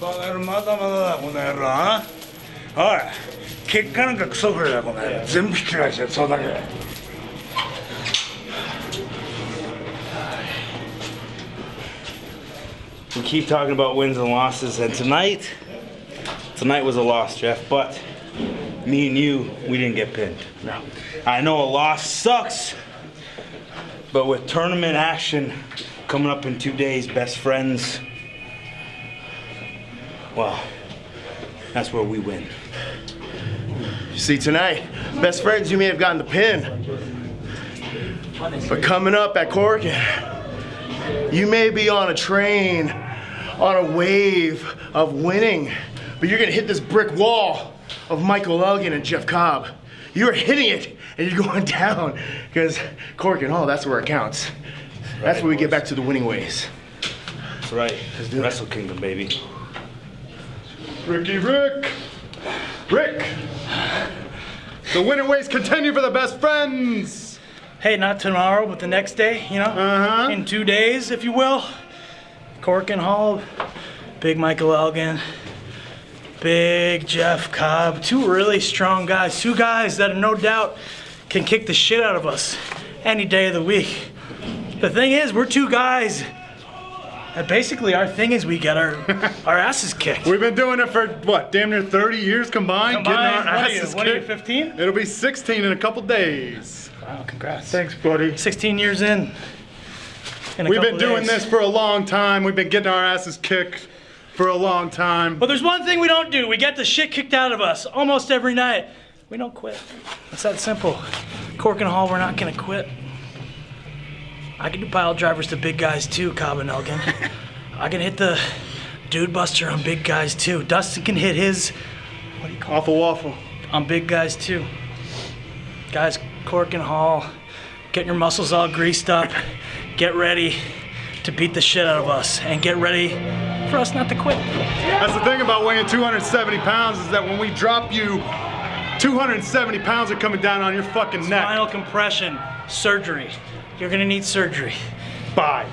バカ野郎まだまだだこの野郎あおい結果なんかクソくれだこの野郎全部引き返してそうだけWe keep talking about wins and losses, and tonight, tonight was a loss, Jeff. But me and you, we didn't get pinned. No. I know a loss sucks, but with tournament action coming up in two days, best friends, well, that's where we win. You see, tonight, best friends, you may have gotten the pin. But coming up at Korakuen, you may be on a train, on a wave of winning, but you're gonna hit this brick wall of Michael Elgin and Jeff Cobb. You're hitting it and you're going down because Korakuen Hall, that's where it counts. That's where we get back to the winning ways. That's right. Wrestle Kingdom, baby. Ricky Rick! Rick! The winning ways continue for the best friends! Hey, not tomorrow, but the next day, you know? Uh-huh. In two days, if you will. Korakuen Hall, Big Michael Elgin, Big Jeff Cobb. Two really strong guys. Two guys that no doubt can kick the shit out of us any day of the week. The thing is, we're two guys. And basically, our thing is we get our our asses kicked. We've been doing it for, what, damn near 30 years combined? Combined, getting our what are you, what are you, kicked? 15? It'll be 16 in a couple days. Wow, congrats. Thanks, buddy. 16 years in. in a We've been doing days. this for a long time. We've been getting our asses kicked for a long time. But there's one thing we don't do. We get the shit kicked out of us almost every night. We don't quit. It's that simple. Korakuen Hall, we're not gonna quit. I can do pile drivers to big guys too, Cobb and Elgin. I can hit the dude buster on big guys too. Dustin can hit his Awful waffle. on big guys too. Guys, Korakuen Hall, get your muscles all greased up. Get ready to beat the shit out of us and get ready for us not to quit. That's the thing about weighing 270 pounds is that when we drop you, 270 pounds are coming down on your fucking neck. Spinal compression surgery. You're gonna need surgery. Bye.